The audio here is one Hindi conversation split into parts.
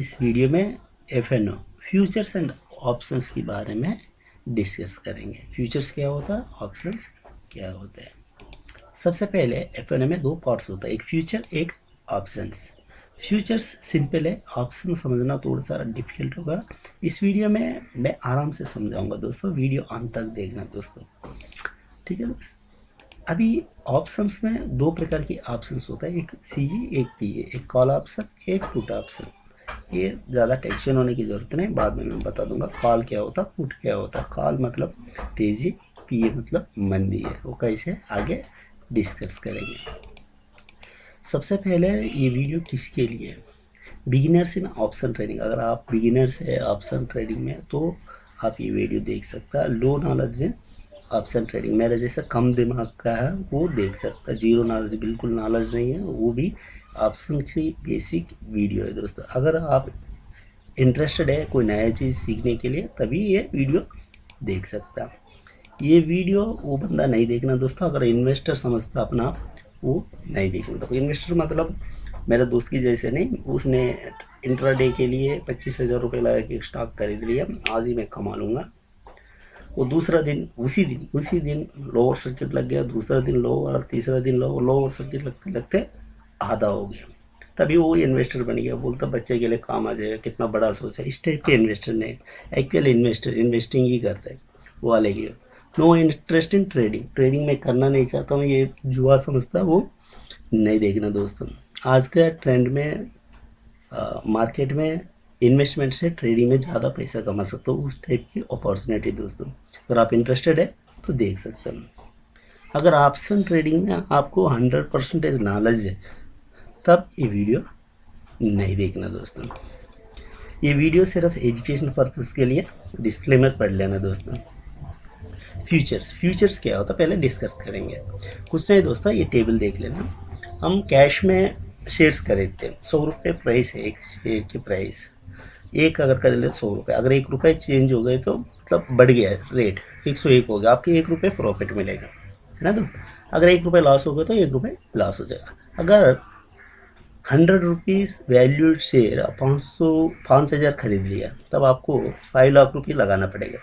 इस वीडियो में F N O futures and options के बारे में डिस्कस करेंगे। फ्यूचर्स क्या होता है ऑप्शंस क्या होते हैं? सबसे पहले एफ़ एन ओ में दो पार्ट्स होता है, एक फ्यूचर एक ऑप्शंस फ्यूचर्स सिंपल है ऑप्शन समझना थोड़ा सा डिफ़िकल्ट होगा। इस वीडियो में मैं आराम से समझाऊँगा दोस्तों, वीडियो अंत तक देखना दोस्तों। ठीक है दोस्तों? अभी ऑप्शंस में दो प्रकार के ऑप्शंस होता है, एक सी एक पी एक कॉल ऑप्शन एक पुट ऑप्शन ये ज़्यादा टेंशन होने की ज़रूरत नहीं, बाद में मैं बता दूँगा कॉल क्या होता पुट क्या होता। कॉल मतलब तेज़ी, पीए मतलब मंदी है। वो कैसे आगे डिस्कस करेंगे। सबसे पहले ये वीडियो किसके लिए? बिगिनर्स इन ऑप्शन ट्रेडिंग अगर आप बिगिनर्स है ऑप्शन ट्रेडिंग में तो आप ये वीडियो देख सकता है। लो नॉलेज है ऑप्शन ट्रेडिंग मेरा जैसा कम दिमाग का है, वो देख सकता है। ज़ीरो नॉलेज बिल्कुल नॉलेज नहीं है, वो भी ऑप्शन की बेसिक वीडियो है दोस्तों। अगर आप इंटरेस्टेड है कोई नया चीज़ सीखने के लिए, तभी ये वीडियो देख सकता ये वीडियो वो बंदा नहीं देखना दोस्तों, अगर इन्वेस्टर समझता अपना, वो नहीं देखना तो इन्वेस्टर मतलब मेरे दोस्त की जैसे नहीं, उसने इंट्राडे के लिए पच्चीस हज़ार रुपये लगा के स्टॉक खरीद लिया, आज ही मैं कमा लूँगा। वो दूसरा दिन, उसी दिन उसी दिन लोअर सर्किट लग गया, दूसरा दिन लोअर तीसरा दिन लोअर लोअर सर्किट लगते लगते आधा हो गया। तभी वो इन्वेस्टर बन गया। बोलता, बच्चे के लिए काम आ जाएगा, कितना बड़ा सोचा इस टाइप के इन्वेस्टर नहीं एक्चुअल इन्वेस्टर इन्वेस्टिंग ही करता है, वो वाले की। No interest in trading trading में करना नहीं चाहता हूँ, ये जुआ समझता वो नहीं देखना दोस्तों। आज का ट्रेंड में मार्केट में इन्वेस्टमेंट से ट्रेडिंग में ज़्यादा पैसा कमा सकते हो, उस टाइप की अपॉर्चुनिटी दोस्तों। अगर आप इंटरेस्टेड है तो देख सकते हैं। अगर ऑप्शन ट्रेडिंग में आपको हंड्रेड परसेंटेज नॉलेज है तब ये वीडियो नहीं देखना दोस्तों। ये वीडियो सिर्फ़ एजुकेशन पर्पज़ के लिए डिस्क्लेमर पढ़ लेना दोस्तों। फ्यूचर्स फ्यूचर्स क्या होता है? पहले डिस्कस करेंगे। कुछ नहीं दोस्तों, ये टेबल देख लेना। हम कैश में शेयर्स खरीदते हैं। सौ रुपये प्राइस है, एक शेयर की प्राइस एक अगर कर ले सौ रुपये अगर एक रुपये चेंज हो गए तो मतलब बढ़ गया रेट एक सौ एक हो गया। आपके एक रुपये प्रॉफिट मिलेगा। है ना तो अगर एक रुपये लॉस हो गया तो एक रुपये लॉस हो जाएगा। अगर हंड्रेड रुपीज़ वैल्यूड शेयर पाँच सौ, पाँच हज़ार खरीद लिया, तब आपको फाइव लाख रुपये लगाना पड़ेगा।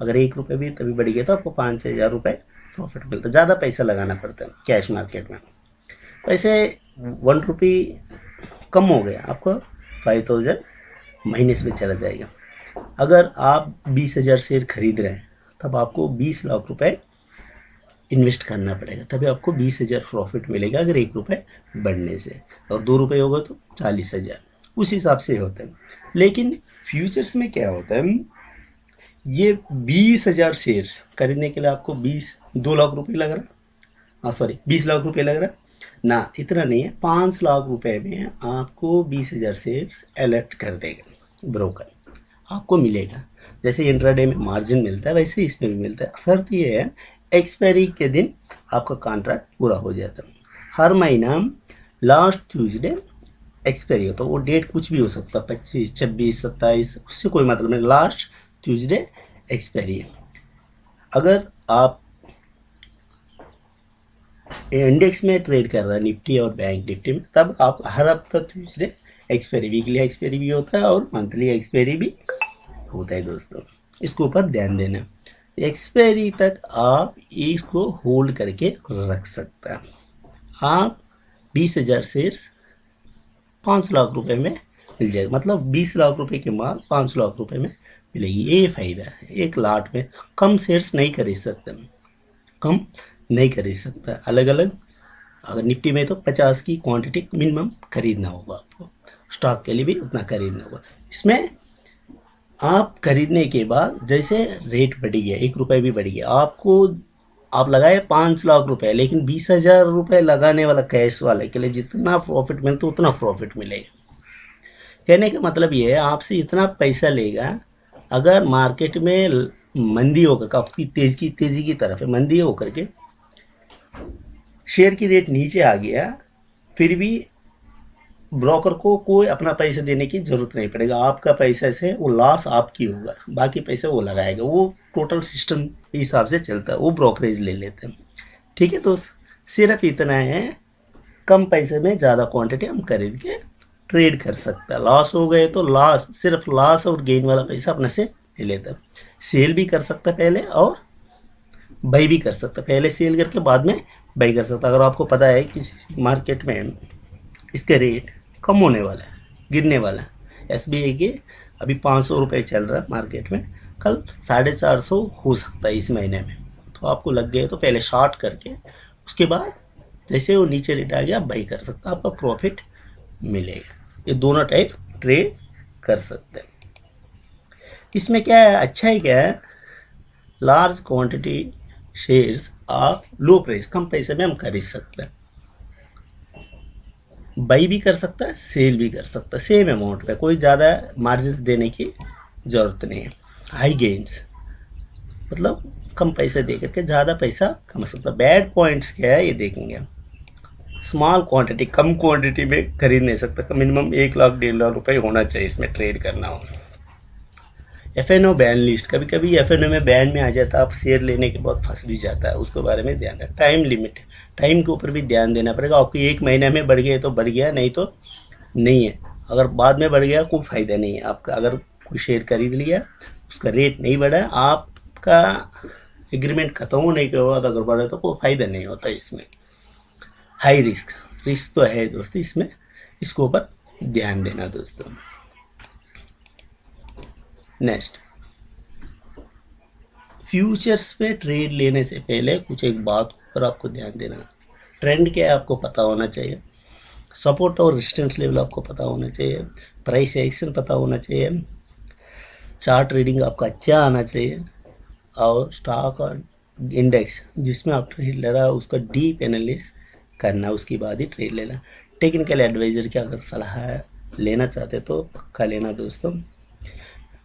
अगर एक रुपये भी तभी बढ़ गया तो आपको पाँच हज़ार रुपये प्रॉफिट मिलता ज़्यादा पैसा लगाना पड़ता है कैश मार्केट में। वैसे वन रुपी कम हो गया, आपको फाइव थाउज़ेंड माइनस में चला जाएगा। अगर आप बीस हज़ार शेयर खरीद रहे हैं, तब आपको बीस लाख रुपए इन्वेस्ट करना पड़ेगा, तभी आपको बीस हज़ार प्रॉफिट मिलेगा अगर एक रुपये बढ़ने से। और दो रुपये होगा तो चालीस हज़ार। उस हिसाब से होता है। लेकिन फ्यूचर्स में क्या होता है? ये बीस हज़ार शेयर्स खरीदने के लिए आपको बीस, दो लाख रुपये लग रहा। हाँ सॉरी बीस लाख रुपये लग रहा। ना, इतना नहीं है। पाँच लाख रुपए में आपको बीस हज़ार शेयर्स अलर्ट कर देगा ब्रोकर। आपको मिलेगा। जैसे इंट्राडे में मार्जिन मिलता है, वैसे इसमें भी मिलता है। शर्त ये है एक्सपायरी के दिन आपका कॉन्ट्रैक्ट पूरा हो जाता है। हर महीना लास्ट ट्यूजडे एक्सपायरी होता है। वो डेट कुछ भी हो सकता है, पच्चीस, छब्बीस, सत्ताईस, उससे कोई मतलब नहीं। लास्ट ट्यूजडे एक्सपायरी है। अगर आप इंडेक्स में ट्रेड कर रहा है निफ्टी और बैंक निफ्टी में, तब आप हर हफ़्ता ट्यूजडे एक्सपायरी वीकली एक्सपायरी भी होता है और मंथली एक्सपायरी भी होता है दोस्तों। इसके ऊपर ध्यान देना। एक्सपायरी तक आप इसको होल्ड करके रख सकते हैं। आप बीस हज़ार शेयर्स पाँच लाख रुपए में मिल जाएगा। मतलब बीस लाख रुपए के माल पाँच लाख रुपए में मिलेगी। ये फ़ायदा है। एक लाट में कम शेयर्स नहीं खरीद सकते कम नहीं खरीद सकता। अलग अलग अगर निफ्टी में तो पचास की क्वांटिटी मिनिमम खरीदना होगा आपको। स्टॉक के लिए भी उतना खरीदना होगा। इसमें आप खरीदने के बाद जैसे रेट बढ़ गया, एक रुपये भी बढ़ गया, आपको, आप लगाए पाँच लाख रुपए, लेकिन बीस हज़ार रुपये लगाने वाला कैश वाले के लिए जितना प्रॉफिट मिलता उतना प्रॉफिट मिलेगा। कहने का मतलब ये है, आपसे इतना पैसा लेगा, अगर मार्केट में मंदी होकर आपकी तेज की, तेज़ी की तरफ़ है, मंदी होकर के शेयर की रेट नीचे आ गया, फिर भी ब्रोकर को कोई अपना पैसा देने की ज़रूरत नहीं पड़ेगा। आपका पैसा से वो लॉस आपकी होगा, बाकी पैसा वो लगाएगा। वो टोटल सिस्टम के हिसाब से चलता है, वो ब्रोकरेज ले लेते हैं। ठीक है तो सिर्फ़ इतना है, कम पैसे में ज़्यादा क्वांटिटी हम खरीद के ट्रेड कर सकता है। लॉस हो गए तो लॉस सिर्फ़ लॉस और गेन वाला पैसा अपने से ले लेता सेल भी कर सकता पहले और बाई भी कर सकता पहले सेल करके बाद में बाई कर सकता अगर आपको पता है कि मार्केट में इसका रेट कम होने वाला है, गिरने वाला है। आई के अभी पाँच सौ रुपये चल रहा है मार्केट में। कल साढ़े चार सौ हो सकता है इस महीने में। तो आपको लग गए तो पहले शॉर्ट करके, उसके बाद जैसे वो नीचे रेट आ गया बाई कर सकता आपका प्रॉफिट मिलेगा। ये दोनों टाइप ट्रेड कर सकते हैं। इसमें क्या है? अच्छा ही क्या है? लार्ज क्वांटिटी शेयर्स आप लो प्राइस कम पैसे में हम खरीद सकते हैं। बाई भी कर सकता है सेल भी कर सकता है। सेम अमाउंट में कोई ज़्यादा मार्जिन देने की ज़रूरत नहीं है। हाई गेंस मतलब कम पैसे दे करके ज़्यादा पैसा कमा सकता बैड पॉइंट्स क्या है, ये देखेंगे हम। स्मॉल क्वांटिटी कम क्वांटिटी में खरीद नहीं सकता। मिनिमम एक लाख, डेढ़ लाख रुपए होना चाहिए इसमें ट्रेड करना हो। F N O ban list कभी कभी एफ़ एन ओ में बैन में आ जाता है, आप शेयर लेने के बाद फंस भी जाता है, उसके बारे में ध्यान रखें टाइम लिमिट टाइम के ऊपर भी ध्यान देना पड़ेगा। आपको एक महीने में बढ़ गया तो बढ़ गया, नहीं तो नहीं है। अगर बाद में बढ़ गया, कोई फ़ायदा नहीं है। आपका अगर कोई शेयर खरीद लिया, उसका रेट नहीं बढ़ा आपका एग्रीमेंट ख़त्म होने के बाद अगर बढ़े तो कोई फ़ायदा नहीं होता इसमें। हाई रिस्क रिस्क तो है दोस्तों, इसमें इसके ऊपर ध्यान देना दोस्तों। नेक्स्ट। फ्यूचर्स पे ट्रेड लेने से पहले कुछ एक बात पर आपको ध्यान देना ट्रेंड क्या है आपको पता होना चाहिए। सपोर्ट और रेजिस्टेंस लेवल आपको पता होना चाहिए। प्राइस एक्शन पता होना चाहिए। चार्ट रीडिंग आपका अच्छा आना चाहिए। और स्टॉक और इंडेक्स जिसमें आप ट्रेड ले रहा है, उसका डीप एनालिस करना उसके बाद ही ट्रेड लेना टेक्निकल एडवाइज़र की अगर सलाह लेना चाहते तो पक्का लेना दोस्तों।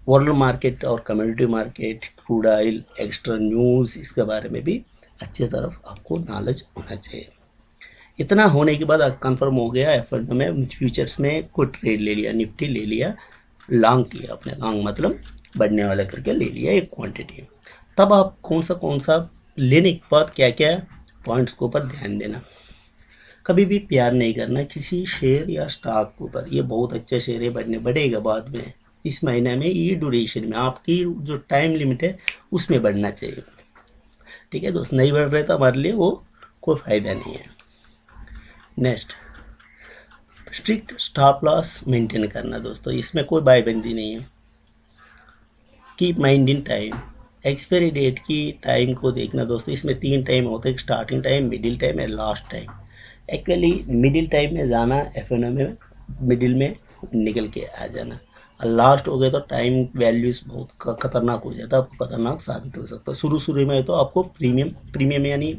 वर्ल्ड मार्केट और community market crude oil extra news इसके बारे में भी अच्छे तरफ़ आपको नॉलेज होना चाहिए। इतना होने के बाद कंफर्म हो गया एफ़ में फ्यूचर्स में कोई ट्रेड ले लिया निफ्टी ले लिया लॉन्ग किया अपने लॉन्ग मतलब बढ़ने वाला करके ले लिया एक क्वांटिटी तब आप कौन सा कौन सा लेने के बाद क्या क्या पॉइंट्स के ऊपर ध्यान देना। कभी भी प्यार नहीं करना किसी शेयर या स्टॉक के ऊपर। ये बहुत अच्छा शेयर है, बढ़ने, बढ़ेगा बाद में। इस महीने में ये ड्यूरेशन में, आपकी जो टाइम लिमिट है, उसमें बढ़ना चाहिए। ठीक है दोस्त, नहीं बढ़ रहे तो हमारे लिए वो कोई फ़ायदा नहीं है। Next strict stop loss maintain करना दोस्तों, इसमें कोई बाईबंदी नहीं है। Keep mind in time expiry date की टाइम को देखना दोस्तों, इसमें तीन टाइम होते हैं स्टार्टिंग टाइम मिडिल टाइम और last time actually middle time में जाना एफ़ में मिडिल में निकल के आ जाना। लास्ट हो गए तो टाइम वैल्यूज़ बहुत खतरनाक हो जाता है, आपको खतरनाक साबित हो सकता है। शुरू शुरू में तो आपको प्रीमियम प्रीमियम यानी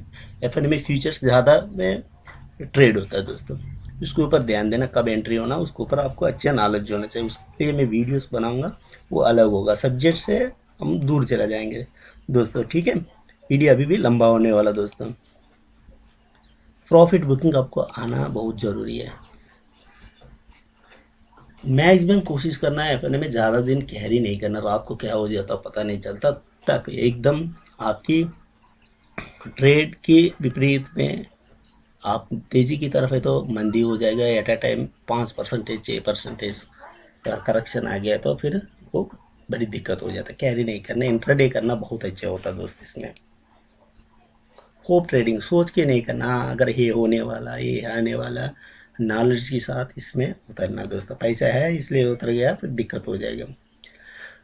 एफ़ में फ्यूचर्स ज़्यादा में ट्रेड होता है दोस्तों। उसके ऊपर ध्यान देना, कब एंट्री होना, उसके ऊपर आपको अच्छा नॉलेज होना चाहिए। उस पर मैं वीडियोस बनाऊँगा, वो अलग होगा। सब्जेक्ट से हम दूर चला जाएँगे दोस्तों, ठीक है? वीडियो अभी भी लंबा होने वाला दोस्तों। प्रॉफिट बुकिंग आपको आना बहुत ज़रूरी है। मैक्सिमम कोशिश करना है, अपने में ज़्यादा दिन कैरी नहीं करना। रात को क्या हो जाता पता नहीं चलता तक एकदम आपकी ट्रेड के विपरीत में आप तेज़ी की तरफ़ है तो मंदी हो जाएगा एट अ टाइम पाँच परसेंटेज छः परसेंटेज का करेक्शन आ गया तो फिर वो बड़ी दिक्कत हो जाता है। कैरी नहीं करना इंट्राडे करना बहुत अच्छा होता है दोस्त इसमें। होप ट्रेडिंग सोच के नहीं करना अगर ये होने वाला, ये आने वाला नॉलेज के साथ इसमें उतरना दोस्तों पैसा है इसलिए उतर गया फिर दिक्कत हो जाएगा।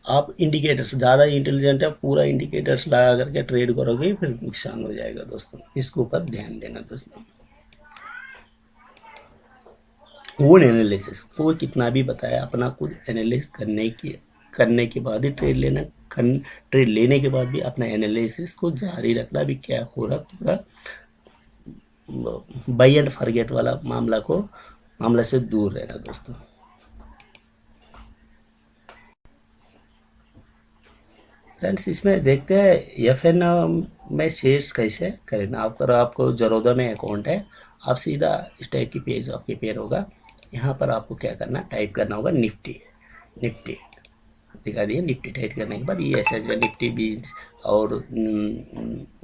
आप इंडिकेटर्स ज़्यादा इंटेलिजेंट है पूरा इंडिकेटर्स लगा करके ट्रेड करोगे फिर नुकसान हो जाएगा दोस्तों। इसके ऊपर ध्यान देना दोस्तों। ओन एनालिसिस वो कितना भी बताया अपना खुद एनालिस करने की करने के बाद ही ट्रेड लेना कर, ट्रेड लेने के बाद भी अपना एनालिसिस को जारी रखना भी क्या हो रहा पूरा बाई एंड फॉरगेट वाला मामला को मामला से दूर रहना दोस्तों। फ्रेंड्स इसमें देखते हैं एफ़ एन में शेयर्स कैसे करें आप आपको जरोदा में अकाउंट है, आप सीधा इस टाइप की पेज आपके पेयर होगा। यहाँ पर आपको क्या करना टाइप करना होगा निफ्टी निफ्टी। दिखा दिए निफ्टी टाइट करने के बाद ये ऐसा है निफ्टी बीन्स और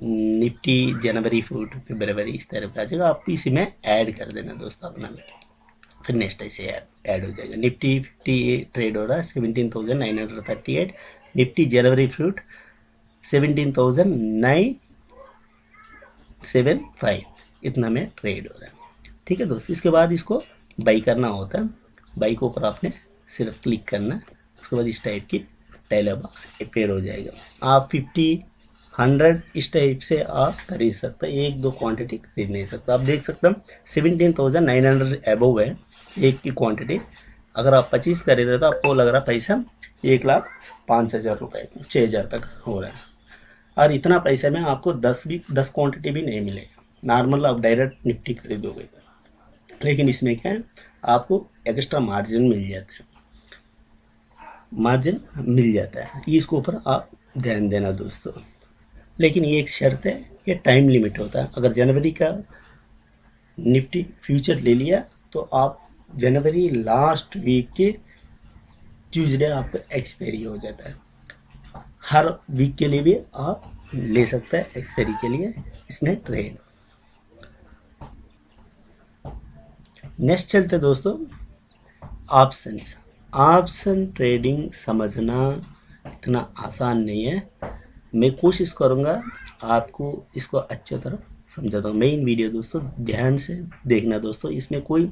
निफ्टी जनवरी फेबरवरी इस तरह का जाएगा आप इसी में ऐड कर देना दोस्तों अपना फिर नेक्स्ट ऐसे ऐड हो जाएगा। निफ्टी फिफ्टी ट्रेड हो रहा है seventeen thousand nine hundred thirty eight Nifty जनवरी fruit seventeen thousand nine seven five इतना में ट्रेड हो रहा है। ठीक है दोस्त, इसके बाद इसको बाई करना होता है। बाई के ऊपर आपने सिर्फ़ क्लिक करना। उसके बाद इस टाइप की टेलर बॉक्स अपेयर हो जाएगा। आप फिफ्टी हंड्रेड इस टाइप से आप खरीद सकते हैं। एक दो क्वांटिटी खरीद नहीं सकते। आप देख सकते हैं seventeen thousand nine hundred above है एक की क्वांटिटी अगर आप पच्चीस खरीदे तो आपको लग रहा पैसा एक लाख पाँच हज़ार रुपये छः हज़ार तक हो रहा है। और इतना पैसे में आपको दस भी, दस क्वांटिटी भी नहीं मिलेगा। नॉर्मल आप डायरेक्ट निफ्टी खरीदोगे लेकिन इसमें क्या है, आपको एक्स्ट्रा मार्जिन मिल जाता है। मार्जिन मिल जाता है। इसके ऊपर आप ध्यान देना दोस्तों। लेकिन ये एक शर्त है, ये टाइम लिमिट होता है। अगर जनवरी का निफ्टी फ्यूचर ले लिया तो आप जनवरी लास्ट वीक के ट्यूजडे आपका एक्सपायरी हो जाता है। हर वीक के लिए भी आप ले सकते हैं एक्सपायरी के लिए इसमें ट्रेड नेक्स्ट चलते दोस्तों ऑप्शंस ऑप्शन ट्रेडिंग समझना इतना आसान नहीं है। मैं कोशिश करूँगा आपको इसको अच्छे तरह समझाता हूँ। मेन वीडियो दोस्तों, ध्यान से देखना दोस्तों, इसमें कोई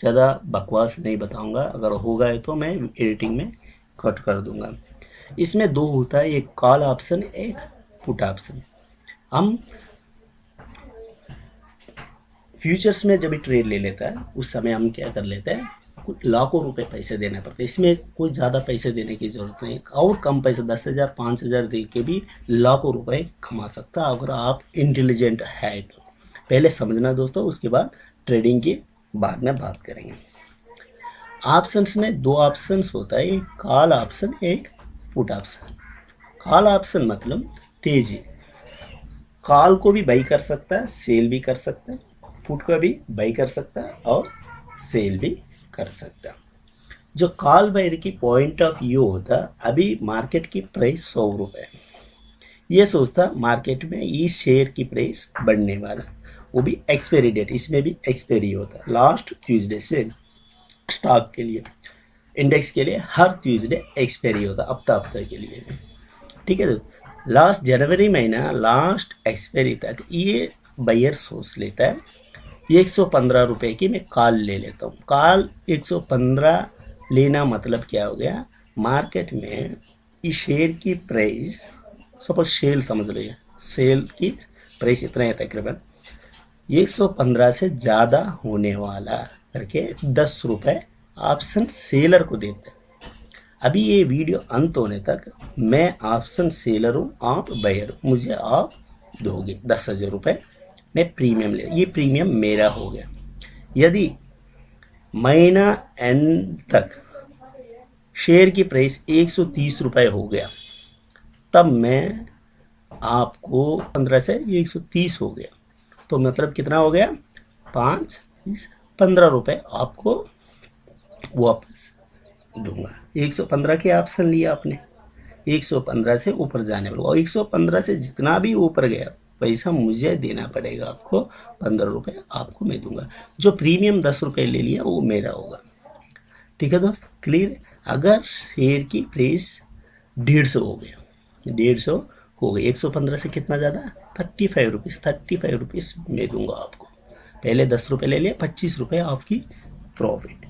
ज़्यादा बकवास नहीं बताऊँगा। अगर होगा तो मैं एडिटिंग में कट कर दूँगा। इसमें दो होता है, एक कॉल ऑप्शन एक पुट ऑप्शन हम फ्यूचर्स में जब ट्रेड ले लेता है, उस समय हम क्या कर लेते हैं लाखों रुपए पैसे देने पड़ते हैं। इसमें कोई ज़्यादा पैसे देने की ज़रूरत नहीं। और कम पैसे, दस हज़ार, पाँच हज़ार दे के भी लाखों रुपए कमा सकता अगर आप इंटेलिजेंट है तो। पहले समझना दोस्तों, उसके बाद ट्रेडिंग की बाद में बात करेंगे। ऑप्शंस में दो ऑप्शंस होता है। एक कॉल ऑप्शन एक पुट ऑप्शन कॉल ऑप्शन मतलब तेज़ी। कॉल को भी बाई कर सकता है सेल भी कर सकता है पुट को भी बाई कर सकता है और सेल भी कर सकता। जो कॉल बायर की पॉइंट ऑफ़ व्यू होता, अभी मार्केट की प्राइस सौ रुपये ये सोचता मार्केट में इस शेयर की प्राइस बढ़ने वाला। वो भी एक्सपायरी डेट इसमें भी एक्सपायरी होता। लास्ट ट्यूजडे से स्टॉक के लिए। इंडेक्स के लिए हर ट्यूजडे एक्सपायरी होता, हफ़्ता हफ़्ता के लिए ठीक है तो लास्ट जनवरी महीना लास्ट एक्सपायरी तक ये बायर सोच लेता है एक सौ पंद्रह रुपये की मैं कॉल ले लेता हूँ। कॉल एक सौ पंद्रह लेना मतलब क्या हो गया? मार्केट में इस शेयर की प्राइस, सपोज़ सेल समझ लो ये, सेल की प्राइस इतना है तकरीबन, एक सौ पंद्रह से ज़्यादा होने वाला करके दस रुपये ऑप्शन सेलर को देते हैं। अभी ये वीडियो अंत होने तक मैं ऑप्शन सेलर हूँ, आप बायर मुझे आप दोगे दस हज़ार रुपये मैं प्रीमियम ले, ये प्रीमियम मेरा हो गया। यदि महीना एंड तक शेयर की प्राइस एक सौ तीस रुपये हो गया, तब मैं आपको पंद्रह से एक सौ तीस हो गया। तो मतलब कितना हो गया? पाँच पंद्रह रुपये आपको वापस दूँगा। एक सौ पंद्रह के ऑप्शन लिया आपने। एक सौ पंद्रह से ऊपर जाने वाला। और एक सौ पंद्रह से जितना भी ऊपर गया पैसा मुझे देना पड़ेगा आपको, पंद्रह रुपये आपको मैं दूँगा। जो प्रीमियम दस रुपये ले लिया, वो मेरा होगा। ठीक है दोस्त? क्लियर अगर शेयर की प्राइस डेढ़ सौ हो गया, डेढ़ सौ हो गया, एक सौ पंद्रह से कितना ज़्यादा? Thirty five rupees thirty five rupees मैं दूँगा आपको। पहले दस रुपये ले लिया, पच्चीस रुपये आपकी प्रॉफिट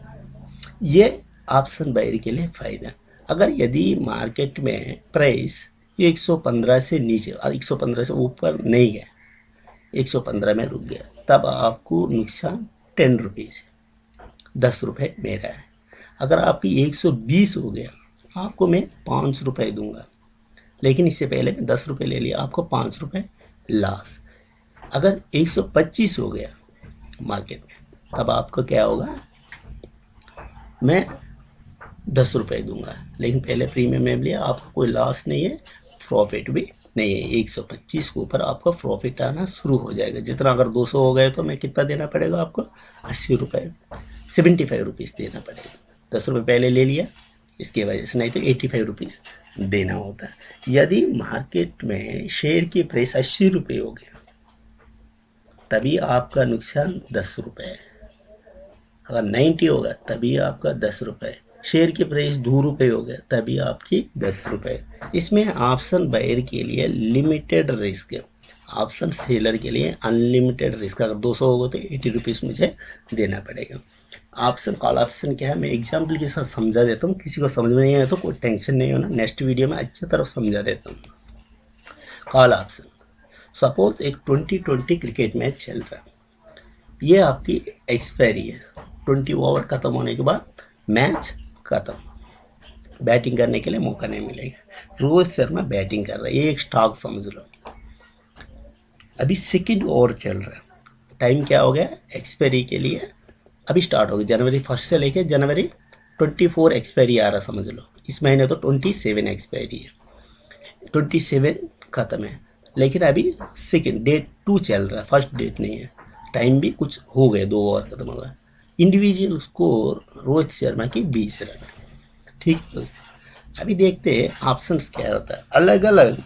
ये ऑप्शन बायर के लिए फ़ायदा। अगर यदि मार्केट में प्राइस 115 से नीचे 115 से ऊपर नहीं गया। 115 में रुक गया। तब आपको नुकसान टेन रुपीज़ है। दस रुपये मेरा है। अगर आपकी 120 हो गया, आपको मैं पाँच रुपये दूँगा। लेकिन इससे पहले मैं दस रुपये ले लिया, आपको पाँच रुपये लास। अगर 125 हो गया मार्केट में, तब आपको क्या होगा? मैं दस रुपये दूँगा। लेकिन पहले प्रीमियम में लिया आपको कोई लॉस नहीं है। प्रॉफिट भी नहीं है। एक सौ पच्चीस के ऊपर आपका प्रॉफिट आना शुरू हो जाएगा। जितना अगर दो सौ हो गए तो मैं कितना देना पड़ेगा आपको? अस्सी रुपये सेवेंटी फाइव रुपीज़ देना पड़ेगा। दस रुपये पहले ले लिया, इसकी वजह से नहीं तो एटी फाइव रुपीज़ देना होता है। यदि मार्केट में शेयर की प्राइस अस्सी रुपये हो गया, तभी आपका नुकसान दस रुपये है। अगर नाइन्टी होगा तभी आपका दस रुपये शेयर की प्राइस दो रुपये हो गया, तभी आपकी दस रुपये इसमें ऑप्शन बायर के लिए लिमिटेड रिस्क है। ऑप्शन सेलर के लिए अनलिमिटेड रिस्क अगर 200 होगा तो एटी रुपीज़ मुझे देना पड़ेगा। ऑप्शन कॉल ऑप्शन क्या है? मैं एग्ज़ाम्पल के साथ समझा देता हूँ, किसी को समझ में नहीं आया तो कोई टेंशन नहीं होना। नेक्स्ट वीडियो में अच्छी तरह समझा देता हूँ। कॉल ऑप्शन सपोज़ एक ट्वेंटी ट्वेंटी क्रिकेट मैच चल रहा है। ये आपकी एक्सपायरी है। ट्वेंटी ओवर ख़त्म होने के बाद मैच ख़त्म। बैटिंग करने के लिए मौका नहीं मिलेगा। रोहित शर्मा बैटिंग कर रहा है, एक स्टॉक समझ लो। अभी सेकेंड ओवर चल रहा है। टाइम क्या हो गया? एक्सपायरी के लिए अभी स्टार्ट हो गया। जनवरी फ़र्स्ट से लेके जनवरी ट्वेंटी फोर एक्सपायरी आ रहा समझ लो। इस महीने तो ट्वेंटी सेवन एक्सपायरी है। ट्वेंटी सेवन ख़त्म है। लेकिन अभी सेकेंड, डेट टू चल रहा है। फ़र्स्ट डेट नहीं है। टाइम भी कुछ हो गए दो ओवर खत्म हो गया। इंडिविजुअल स्कोर रोहित शर्मा की बीस रन। ठीक दोस्त अभी देखते हैं ऑप्शंस क्या होता है। अलग अलग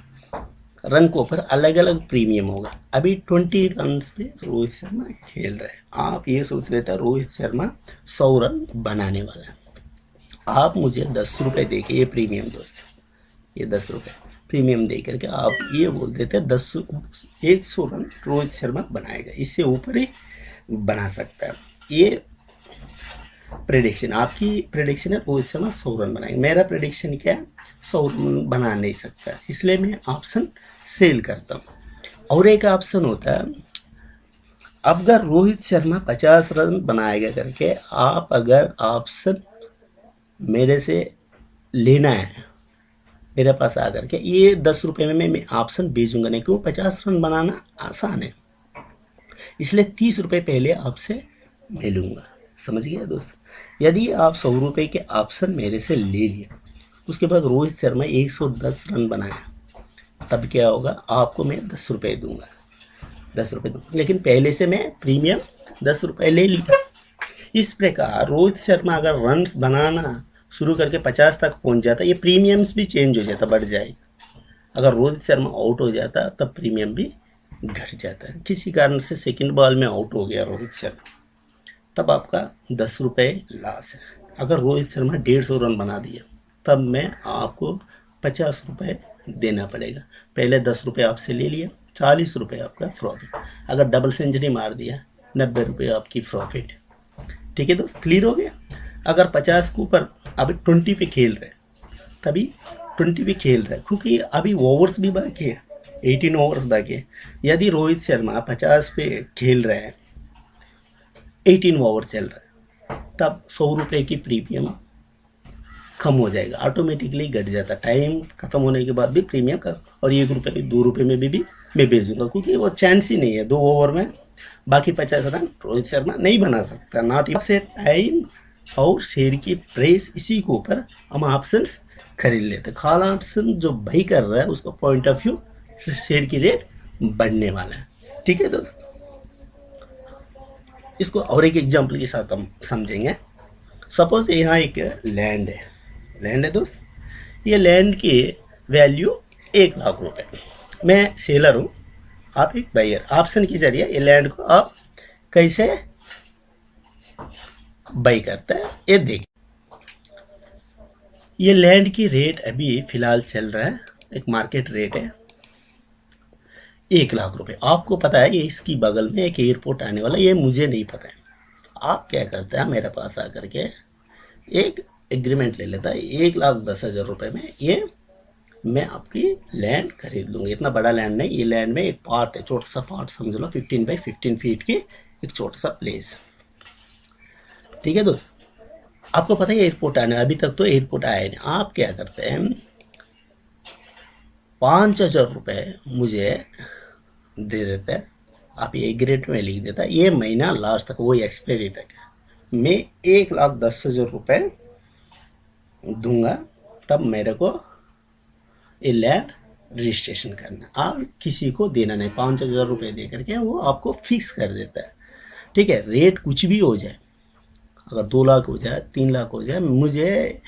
रन के ऊपर अलग अलग प्रीमियम होगा। अभी ट्वेंटी रन पे रोहित शर्मा खेल रहे हैं। आप ये सोच रहे थे रोहित शर्मा सौ रन बनाने वाला है। आप मुझे दस रुपये दे के ये प्रीमियम दोस्त ये दस रुपये प्रीमियम दे करके आप ये बोल देते दस एक सौ रन रोहित शर्मा बनाएगा। इससे ऊपर ही बना सकता है। ये प्रेडिक्शन आपकी प्रेडिक्शन है रोहित शर्मा सौ रन बनाएँगे। मेरा प्रेडिक्शन क्या है? सौ रन बना नहीं सकता। इसलिए मैं ऑप्शन सेल करता हूँ। और एक ऑप्शन होता है, अब अगर रोहित शर्मा पचास रन बनाएगा करके, आप अगर ऑप्शन मेरे से लेना है, मेरे पास आ करके ये दस रुपये में मैं ऑप्शन भेजूँगा नहीं क्यों पचास रन बनाना आसान है। इसलिए तीस रुपये पहले आपसे मिलूँगा समझ गया दोस्त? यदि आप सौ रुपये के ऑप्शन मेरे से ले लिया उसके बाद रोहित शर्मा 110 रन बनाया, तब क्या होगा? आपको मैं दस रुपये दूँगा। दस रुपये दूँगा। लेकिन पहले से मैं प्रीमियम दस रुपये ले लिया। इस प्रकार रोहित शर्मा अगर रन बनाना शुरू करके पचास तक पहुँच जाता, ये प्रीमियम्स भी चेंज हो जाता, बढ़ जाएगा अगर रोहित शर्मा आउट हो जाता, तब प्रीमियम भी घट जाता। है किसी कारण से सेकंड बॉल में आउट हो गया रोहित शर्मा। तब आपका दस रुपये लॉस है। अगर रोहित शर्मा डेढ़ सौ रन बना दिया, तब मैं आपको पचास रुपये देना पड़ेगा। पहले दस रुपये आपसे ले लिया, चालीस रुपये आपका प्रॉफिट अगर डबल सेंचुरी मार दिया, नब्बे रुपये आपकी प्रॉफिट ठीक है दोस्त क्लियर हो गया? अगर पचास के ऊपर अभी ट्वेंटी पे खेल रहे तभी ट्वेंटी पे खेल रहे क्योंकि अभी ओवर्स भी बाकी है एटीन ओवर्स बाकी है। यदि रोहित शर्मा पचास पे खेल रहे हैं एटीन ओवर चल रहा है। तब सौ रुपये की प्रीमियम कम हो जाएगा। ऑटोमेटिकली घट जाता टाइम खत्म होने के बाद भी प्रीमियम का और एक रुपये भी दो रुपये में भी, भी मैं भेज दूँगा क्योंकि वो चांस ही नहीं है। दो ओवर में बाकी पचास रन रोहित शर्मा नहीं बना सकता। नॉट से टाइम और शेयर की प्राइस इसी के ऊपर हम ऑप्शन खरीद लेते खाल ऑप्शन जो भाई कर रहा है उसका पॉइंट ऑफ़ व्यू शेयर की रेट बढ़ने वाला है। ठीक है दोस्त? इसको और एक एग्ज़ाम्पल के साथ हम समझेंगे। सपोज़ यहाँ एक लैंड है। लैंड है दोस्त। ये लैंड की वैल्यू एक लाख रुपए। मैं सेलर हूँ। आप एक बायर ऑप्शन के ज़रिए ये लैंड को आप कैसे बाई करते हैं, ये देख। ये लैंड की रेट अभी फ़िलहाल चल रहा है। एक मार्केट रेट है। एक लाख रुपए। आपको पता है कि इसकी बगल में एक एयरपोर्ट आने वाला, ये मुझे नहीं पता है। आप क्या करते हैं, मेरे पास आकर के एक एग्रीमेंट ले लेता है, एक लाख दस हज़ार रुपये में ये मैं आपकी लैंड खरीद लूँगी। इतना बड़ा लैंड नहीं, ये लैंड में एक पार्ट है छोटा सा पार्ट समझ लो फिफ्टीन बाई फिफ्टीन फीट की एक छोटा सा प्लेस ठीक है दोस्त? आपको पता है एयरपोर्ट आने, अभी तक तो एयरपोर्ट आया नहीं। आप क्या करते हैं पाँच हज़ार रुपये मुझे दे देता आप ये ग्रेड में लिख देता ये महीना लास्ट तक, वो एक्सपायरी तक। मैं एक लाख दस हज़ार रुपये दूँगा, तब मेरे को ये लैंड रजिस्ट्रेशन करना। और किसी को देना नहीं। पाँच हज़ार रुपये दे करके वो आपको फिक्स कर देता है। ठीक है? रेट कुछ भी हो जाए, अगर दो लाख हो जाए, तीन लाख हो जाए, मुझे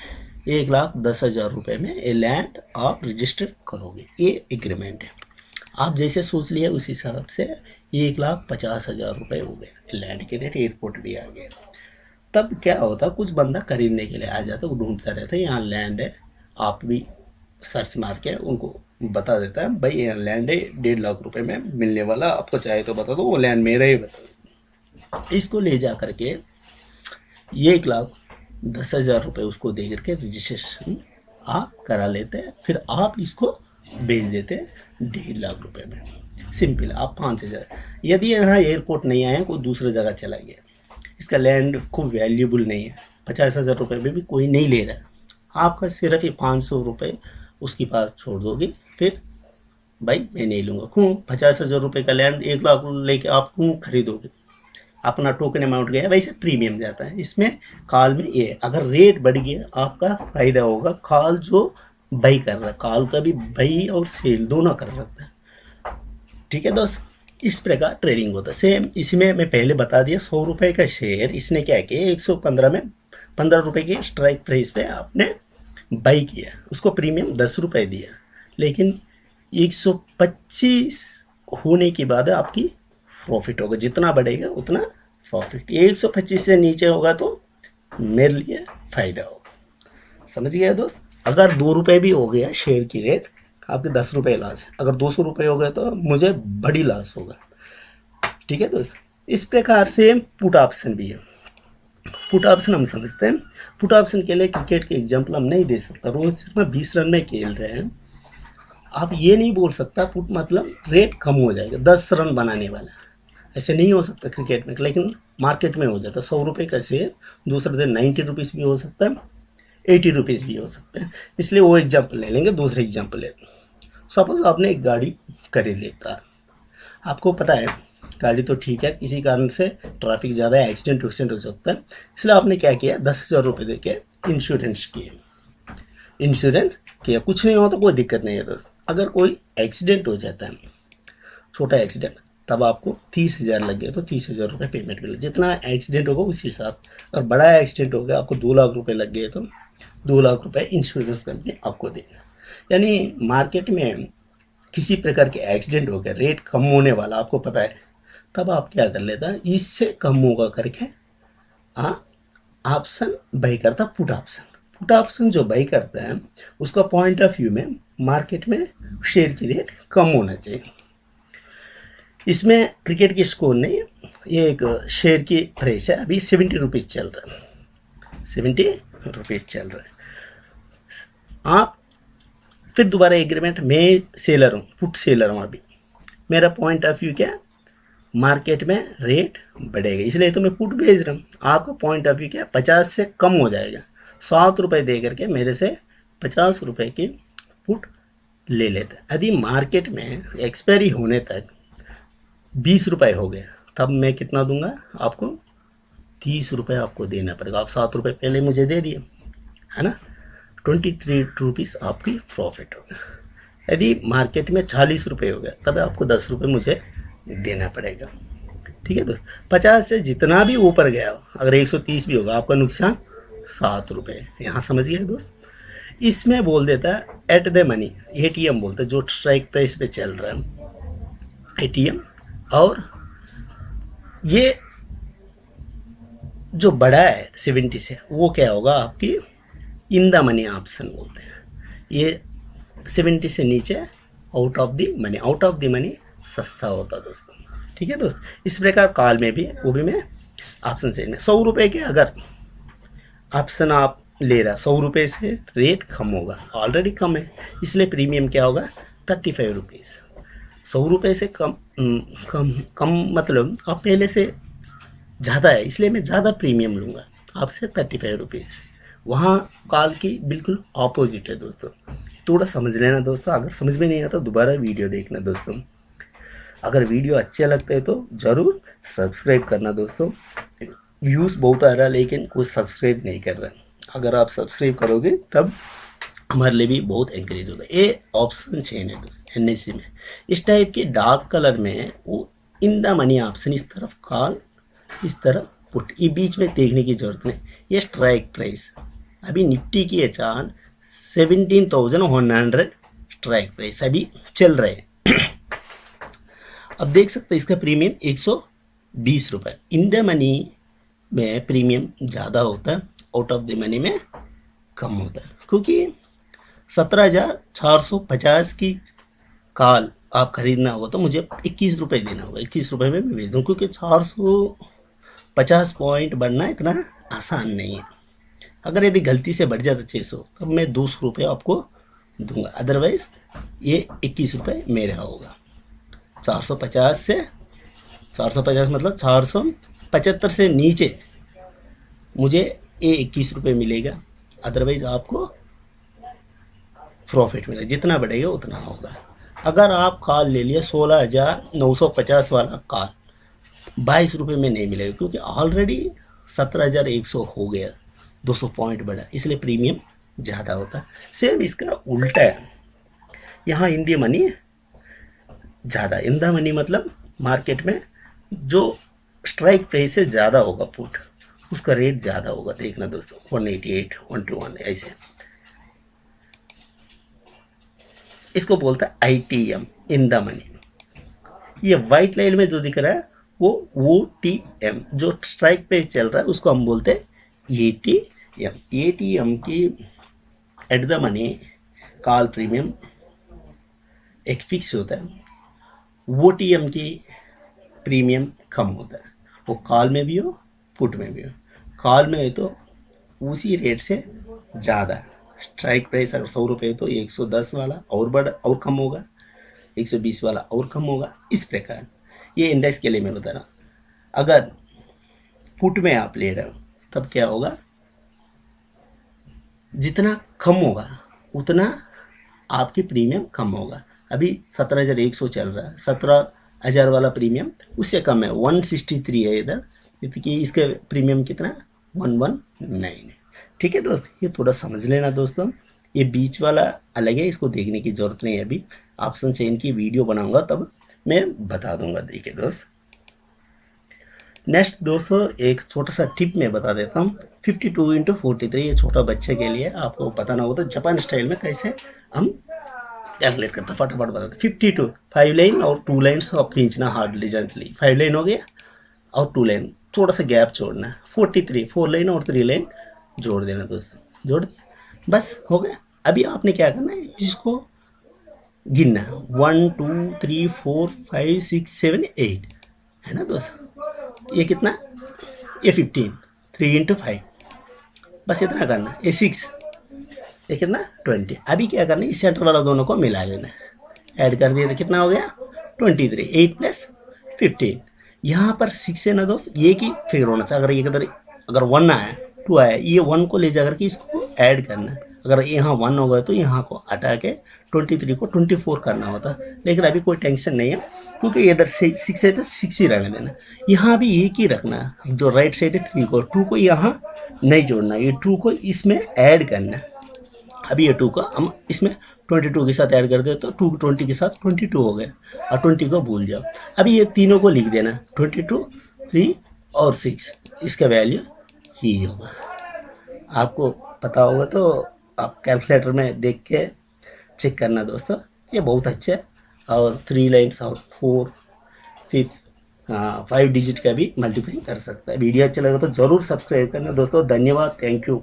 एक लाख दस हज़ार रुपये में ये लैंड आप रजिस्टर करोगे। ये एग्रीमेंट है। आप जैसे सोच लिए उस हिसाब से एक लाख पचास हज़ार रुपये हो गया लैंड के रेट एयरपोर्ट भी आ गया। तब क्या होता, कुछ बंदा खरीदने के लिए आ जाता, वो ढूंढता रहता है यहाँ लैंड है। आप भी सर्च मार के उनको बता देता है भाई, यहाँ लैंड है, डेढ़ लाख रुपए में मिलने वाला, आपको चाहे तो बता दो, वो लैंड मेरा ही बता दो। इसको ले जा करके एक लाख दस हज़ार रुपये उसको दे करके रजिस्ट्रेशन आप करा लेते हैं, फिर आप इसको बेच देते हैं डेढ़ लाख रुपए में। सिंपल आप पाँच हज़ार। यदि यहाँ एयरपोर्ट नहीं आया कोई दूसरी जगह चला गया इसका लैंड खूब वैल्यूबल नहीं है। पचास हज़ार रुपये में भी कोई नहीं ले रहा आपका सिर्फ़ ही पाँच सौ रुपये उसके पास छोड़ दोगे, फिर भाई मैं नहीं लूँगा। क्यों? पचास हज़ार रुपये का लैंड एक लाख लेके आप क्यों खरीदोगे? अपना टोकन अमाउंट गया, वैसे प्रीमियम जाता है। इसमें कॉल में ये, अगर रेट बढ़ गया, आपका फ़ायदा होगा। कॉल जो बाई कर रहा है कॉल का भी बाई और सेल दोनों कर सकता है। ठीक है दोस्त, इस प्रकार ट्रेडिंग होता है। सेम इसमें मैं पहले बता दिया, सौ रुपये का शेयर इसने क्या किया, एक सौ पंद्रह में, पंद्रह रुपये की स्ट्राइक प्राइस पे आपने बाई किया। उसको प्रीमियम दस रुपये दिया। लेकिन एक सौ पच्चीस होने के बाद आपकी प्रॉफिट होगा। जितना बढ़ेगा, उतना प्रॉफिट। एक सौ पच्चीस से नीचे होगा तो मेरे लिए फ़ायदा होगा। समझ गया दोस्त? अगर दो रुपये भी हो गया शेयर की रेट आपके दस रुपये लॉस है। अगर दो सौ रुपये हो गए तो मुझे बड़ी लॉस होगा। ठीक है दोस्त? इस प्रकार से पुट ऑप्शन भी है। पुट ऑप्शन हम समझते हैं। पुट ऑप्शन के लिए क्रिकेट के एग्ज़ाम्पल हम नहीं दे सकता। रोहित शर्मा बीस रन में खेल रहे हैं। आप ये नहीं बोल सकता पुट मतलब रेट कम हो जाएगा। दस रन बनाने वाला। ऐसे नहीं हो सकता क्रिकेट में, लेकिन मार्केट में हो जाता। है सौ रुपये का शेयर, दूसरे दिन नाइन्टी रुपीज़ भी हो सकता है, एटी रुपीज़ भी हो सकते हैं। इसलिए वो एग्ज़ाम्पल ले लेंगे, दूसरे एग्ज़ाम्पल ले सपोज़ आपने एक गाड़ी खरीद ली कार। आपको पता है, गाड़ी तो ठीक है, किसी कारण से ट्रैफ़िक ज़्यादा है एक्सीडेंट वक्सीडेंट हो सकता है। इसलिए आपने क्या किया, दस हज़ार रुपये दे के इंश्योरेंस किए इंश्योरेंस किया। कुछ नहीं हो तो कोई दिक्कत नहीं है दोस्त। अगर कोई एक्सीडेंट हो जाता है, छोटा एक्सीडेंट तब आपको तीस हज़ार लग गया तो तीस हज़ार रुपये पेमेंट मिले। जितना एक्सीडेंट होगा उसी हिसाब। अगर बड़ा एक्सीडेंट हो गया, आपको दो लाख रुपये लग गए तो दो लाख रुपये इंश्योरेंस कंपनी आपको देगा। यानी मार्केट में किसी प्रकार के एक्सीडेंट हो गया रेट कम होने वाला, आपको पता है, तब आप क्या कर लेता इससे कम होगा करके ऑप्शन बाई करता पुट ऑप्शन पुट ऑप्शन जो बाई करता है, उसका पॉइंट ऑफ़ व्यू में मार्केट में शेयर की रेट कम होना चाहिए। इसमें क्रिकेट की स्कोर नहीं, ये एक शेयर की प्राइस है। अभी सेवेंटी रुपीज़ चल रहा है। सेवेंटी रुपीज़ चल रहा है। आप फिर दोबारा एग्रीमेंट मैं सेलर हूँ पुट सेलर हूँ अभी। मेरा पॉइंट ऑफ़ व्यू क्या? मार्केट में रेट बढ़ेगा। इसलिए तो मैं पुट भेज रहा हूँ। आपका पॉइंट ऑफ़ व्यू क्या? पचास से कम हो जाएगा। सात रुपये दे करके मेरे से पचास रुपये की पुट ले लेते यदि मार्केट में एक्सपायरी होने तक बीस रुपये हो गया तब मैं कितना दूँगा? आपको तीस रुपये आपको देना पड़ेगा। आप सात रुपये पहले मुझे दे दिए, है ना? ट्वेंटी थ्री रुपीज़ आपकी प्रॉफिट होगा यदि मार्केट में चालीस रुपये हो गया, तब आपको दस रुपये मुझे देना पड़ेगा। ठीक है दोस्त? पचास से जितना भी ऊपर गया, अगर एक सौ तीस भी होगा, आपका नुकसान सात रुपये यहाँ समझ गया दोस्त। इसमें बोल देता है at the money A T M बोलते जो स्ट्राइक प्राइस पे चल रहा है। ए टी एम और ये जो बड़ा है सेवेंटी से वो क्या होगा आपकी? इन द मनी ऑप्शन बोलते हैं। ये सेवेंटी से नीचे out of the money out of the money सस्ता होता दोस्तों। ठीक है दोस्त? इस प्रकार कॉल में भी, वो भी मैं ऑप्शन से सौ रुपये के अगर ऑप्शन आप ले रहा सौ रुपये से रेट कम होगा। ऑलरेडी कम है, इसलिए प्रीमियम क्या होगा? थर्टी फाइव रुपीज़ सौ रुपये से कम कम कम मतलब आप पहले से ज़्यादा है, इसलिए मैं ज़्यादा प्रीमियम लूँगा आपसे थर्टी फाइव रुपीज़ वहाँ काल की बिल्कुल ऑपोजिट है दोस्तों। थोड़ा समझ लेना दोस्तों, अगर समझ में नहीं आता दोबारा वीडियो देखना दोस्तों। अगर वीडियो अच्छे लगते हैं तो ज़रूर सब्सक्राइब करना दोस्तों। व्यूज़ बहुत आ रहा है, लेकिन कुछ सब्सक्राइब नहीं कर रहा। अगर आप सब्सक्राइब करोगे, तब हमारे लिए भी बहुत एंकरेज होता है। ये ऑप्शन चेन है दोस्तों एन में। इस टाइप के डार्क कलर में वो इन द मनी ऑप्शन इस तरफ़ कॉल इस तरफ़ पुट ये बीच में देखने की ज़रूरत नहीं। ये स्ट्राइक प्राइस अभी निफ्टी की अचान seventeen thousand one hundred strike price अभी चल रहे हैं। अब देख सकते हैं इसका प्रीमियम एक सौ बीस रुपये इन द मनी में प्रीमियम ज़्यादा होता है आउट ऑफ़ द मनी में कम होता है। क्योंकि सत्रह हज़ार चार सौ पचास की काल आप खरीदना होगा तो मुझे इक्कीस रुपये देना होगा। इक्कीस रुपये में मैं भेज दूँ, क्योंकि चार सौ पचास पॉइंट बढ़ना इतना आसान नहीं है। अगर यदि गलती से बढ़ जाता छः सौ, तब मैं दो सौ रुपये आपको दूँगा। अदरवाइज़ ये इक्कीस रुपये मेरा होगा। चार सौ पचास से, चार सौ पचास मतलब चार सौ पचहत्तर से नीचे मुझे ये इक्कीस रुपये मिलेगा। अदरवाइज़ आपको प्रॉफिट मिलेगा जितना बढ़ेगा उतना होगा। अगर आप कॉल ले लिया, सोलह हज़ार नौ सौ पचास वाला कॉल बाईस रुपये में नहीं मिलेगा, क्योंकि ऑलरेडी सत्रह हज़ार एक सौ हो गया, दो सौ पॉइंट बढ़ा, इसलिए प्रीमियम ज़्यादा होता सेम इसका उल्टा है। यहाँ इंडिया मनी ज़्यादा इंदा मनी मतलब मार्केट में जो स्ट्राइक प्राइस से ज़्यादा होगा पुट उसका रेट ज़्यादा होगा, देखना दोस्तों one eighty eight one two one ऐसे। इसको बोलता है I T M in the money ये वाइट लाइन में जो दिख रहा है, वो ओ टी एम जो स्ट्राइक पे चल रहा है, उसको हम बोलते हैं A T M A T M की at the money call premium एक फिक्स होता है. वो टी एम की प्रीमियम कम होता है. वो कॉल में भी हो पुट में भी हो. कॉल में हो तो उसी रेट से ज़्यादा स्ट्राइक प्राइस अगर सौ रुपये तो एक सौ दस वाला और बढ़, और कम होगा। एक सौ बीस वाला और कम होगा। इस प्रकार। ये इंडेक्स के लिए मैं बता रहा हूँ। अगर पुट में आप ले रहे हो, तब क्या होगा? जितना कम होगा, उतना आपकी प्रीमियम कम होगा। अभी सत्रह हज़ार एक सौ चल रहा है। सत्रह हज़ार वाला प्रीमियम उससे कम है। वन सिक्सटी थ्री है इधर। क्योंकि इसका प्रीमियम कितना? वन वन नाइन है ठीक है दोस्त? ये थोड़ा समझ लेना दोस्तों ये बीच वाला अलग है, इसको देखने की ज़रूरत नहीं है अभी। ऑप्शन चेन की वीडियो बनाऊँगा, तब मैं बता दूँगा। देखिए दोस्त। नेक्स्ट दोस्तों, एक छोटा सा टिप मैं बता देता हूँ। Fifty two into forty three ये छोटा बच्चे के लिए आपको बताना होगा तो जापान स्टाइल में कैसे हम कैलकुलेट करते फटाफट बताते फिफ्टी टू फाइव लाइन और टू लाइन्स आप खींचना हार्डली जेंटली फाइव लाइन हो गया और टू लाइन थोड़ा सा गैप छोड़ना। फोर्टी थ्री फोर लाइन और थ्री लाइन जोड़ देना दोस्तों। जोड़ दिया? बस, हो गया। अभी आपने क्या करना है? इसको गिनना one two three four five six seven eight है ना दोस्त? ये कितना? ये फिफ्टीन थ्री इंटू फाइव बस इतना करना ये सिक्स ये कितना? ट्वेंटी अभी क्या करना है? इस सेंटर वाला दोनों को मिला देना ऐड कर दिया तो कितना हो गया? Twenty three eight plus fifteen यहाँ पर सिक्स है ना दोस्त? ये की फिगर होना चाहिए। अगर ये अगर वन आया टू आया ये वन को ले जाकर के इसको ऐड करना है। अगर यहाँ वन हो होगा तो यहाँ को हटा के ट्वेंटी थ्री को ट्वेंटी फोर करना होता लेकिन अभी कोई टेंशन नहीं है, क्योंकि इधर से सिक्स है तो सिक्स ही रहने देना यहाँ भी एक ही रखना है। जो राइट साइड है थ्री को टू को यहाँ नहीं जोड़ना ये टू को इसमें ऐड करना है। अभी ये टू को हम इसमें ट्वेंटी टू के साथ ऐड कर दे तो टू ट्वेंटी के साथ ट्वेंटी टू हो गए और ट्वेंटी को भूल जाओ। अभी ये तीनों को लिख देना ट्वेंटी टू थ्री और सिक्स इसका वैल्यू ही होगा। आपको पता होगा तो आप कैलकुलेटर में देख के चेक करना दोस्तों। ये बहुत अच्छे और थ्री लाइन्स और फोर फिफ्थ फाइव डिजिट का भी मल्टीप्लाई कर सकता है। वीडियो अच्छा लगा तो ज़रूर सब्सक्राइब करना दोस्तों। धन्यवाद। Thank you